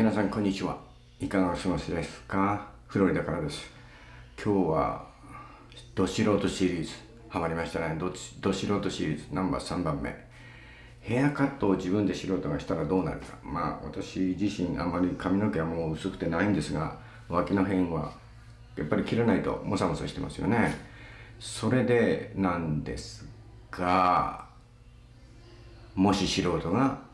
皆さんこんにちは。いかがお過ごしですか？フロリダからです。今日はど素人シリーズ。ハマりましたね。どど素人シリーズ。ナンバー3番目。ヘアカットを自分で素人がしたらどうなるか。まあ私自身あまり髪の毛はもう薄くてないんですが脇の辺はやっぱり切らないとモサモサしてますよね。それでなんですがもし素人が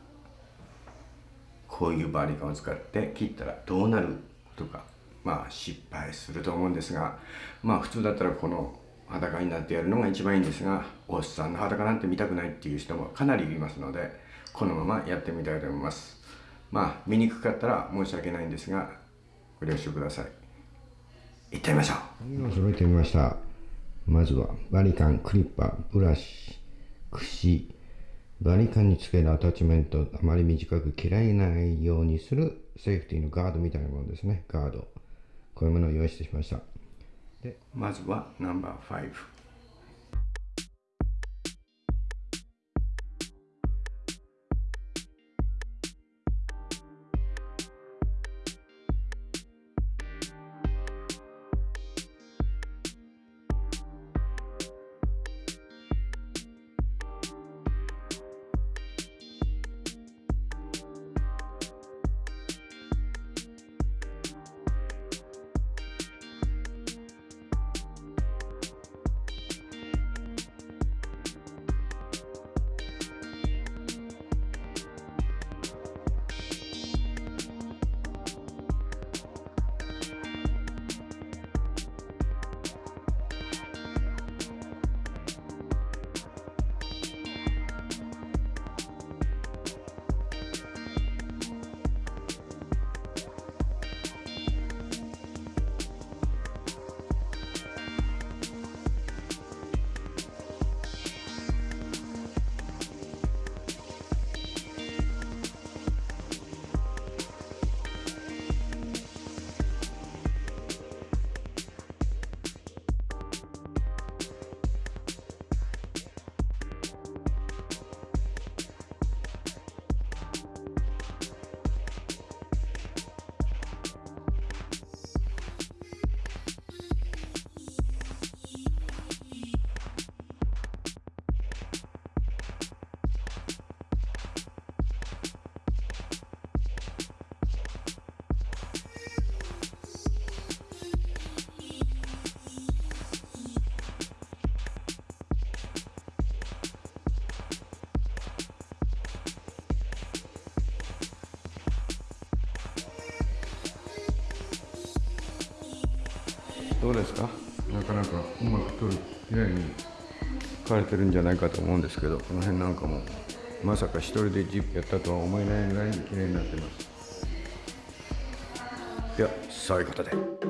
こういうバリカンを使って切ったらどうなるとかまあ失敗すると思うんですがまあ普通だったらこの裸になってやるのが一番いいんですがおっさんの裸なんて見たくないっていう人もかなりいますのでこのままやってみたいと思います。まあ見にくかったら申し訳ないんですがご了承ください。行ってみましょう。揃えてみました。まずはバリカンクリッパーブラシ櫛。バリカンにつけるアタッチメントあまり短く切られないようにするセーフティーのガードみたいなものですね。ガード。こういうものを用意してしました。でまずはナンバー5どうですか？なかなかうまく取るきれいに描かれてるんじゃないかと思うんですけどこの辺なんかもまさか一人でジップやったとは思えないぐらいに綺麗になってますではそういうことで。